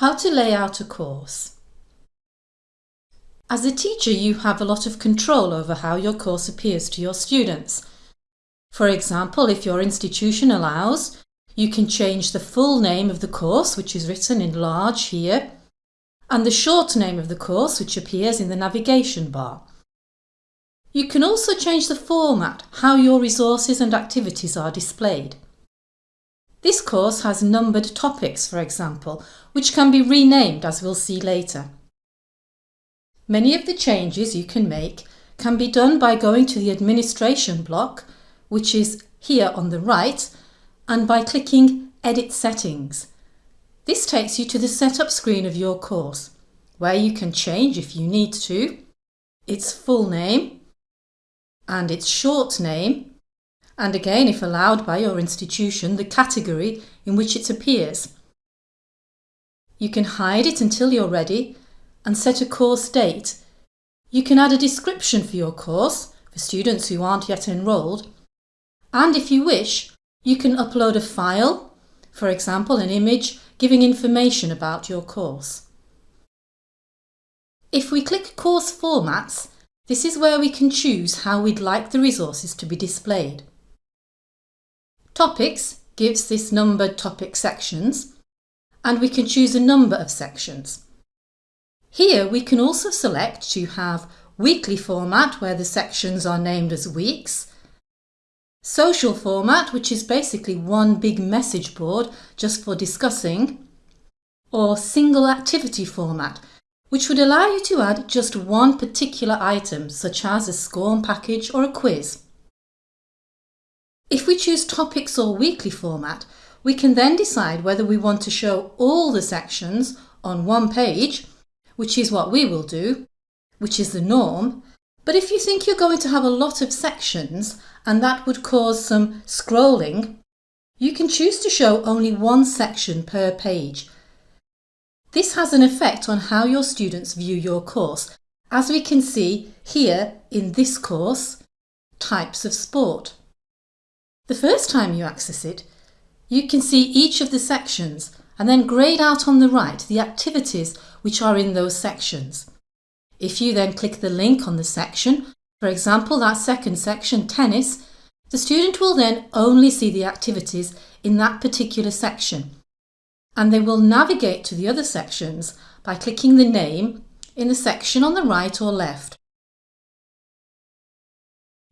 How to lay out a course. As a teacher you have a lot of control over how your course appears to your students. For example, if your institution allows, you can change the full name of the course which is written in large here and the short name of the course which appears in the navigation bar. You can also change the format, how your resources and activities are displayed. This course has numbered topics, for example, which can be renamed as we'll see later. Many of the changes you can make can be done by going to the administration block, which is here on the right, and by clicking Edit Settings. This takes you to the setup screen of your course, where you can change if you need to, its full name and its short name and again, if allowed by your institution, the category in which it appears. You can hide it until you're ready and set a course date. You can add a description for your course for students who aren't yet enrolled. And if you wish, you can upload a file, for example an image, giving information about your course. If we click Course Formats, this is where we can choose how we'd like the resources to be displayed. Topics gives this numbered topic sections and we can choose a number of sections. Here we can also select to have weekly format where the sections are named as weeks, social format which is basically one big message board just for discussing, or single activity format which would allow you to add just one particular item such as a SCORM package or a quiz. If we choose topics or weekly format, we can then decide whether we want to show all the sections on one page, which is what we will do, which is the norm. But if you think you're going to have a lot of sections and that would cause some scrolling, you can choose to show only one section per page. This has an effect on how your students view your course, as we can see here in this course, Types of Sport. The first time you access it, you can see each of the sections and then grayed out on the right the activities which are in those sections. If you then click the link on the section, for example that second section, tennis, the student will then only see the activities in that particular section and they will navigate to the other sections by clicking the name in the section on the right or left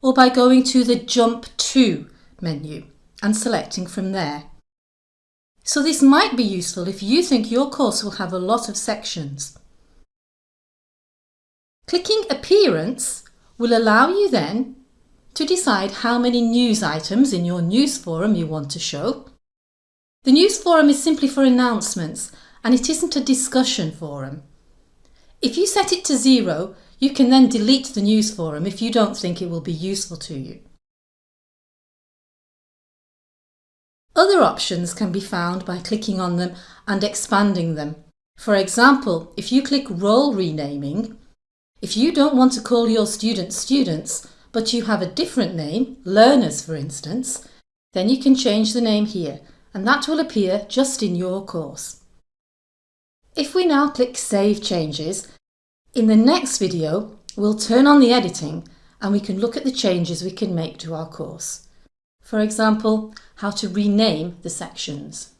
or by going to the Jump To menu and selecting from there. So this might be useful if you think your course will have a lot of sections. Clicking Appearance will allow you then to decide how many news items in your news forum you want to show. The news forum is simply for announcements and it isn't a discussion forum. If you set it to zero, you can then delete the news forum if you don't think it will be useful to you. Other options can be found by clicking on them and expanding them. For example, if you click Role Renaming, if you don't want to call your students students, but you have a different name, learners for instance, then you can change the name here and that will appear just in your course. If we now click Save Changes, in the next video we'll turn on the editing and we can look at the changes we can make to our course. For example, how to rename the sections.